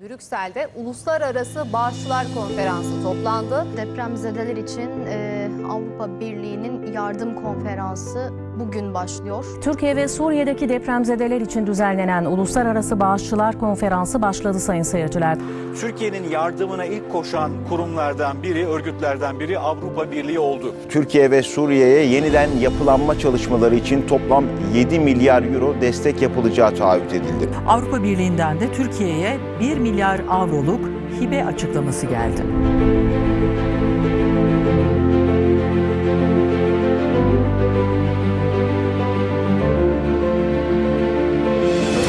Brüksel'de Uluslararası Bağışçılar Konferansı toplandı. Depremzedeler için e, Avrupa Birliği'nin yardım konferansı bugün başlıyor. Türkiye ve Suriye'deki depremzedeler için düzenlenen Uluslararası Bağışçılar Konferansı başladı sayın seyirciler. Türkiye'nin yardımına ilk koşan kurumlardan biri, örgütlerden biri Avrupa Birliği oldu. Türkiye ve Suriye'ye yeniden yapılanma çalışmaları için toplam 7 milyar euro destek yapılacağı taahhüt edildi. Avrupa Birliği'nden de Türkiye'ye 1 milyar avroluk hibe açıklaması geldi.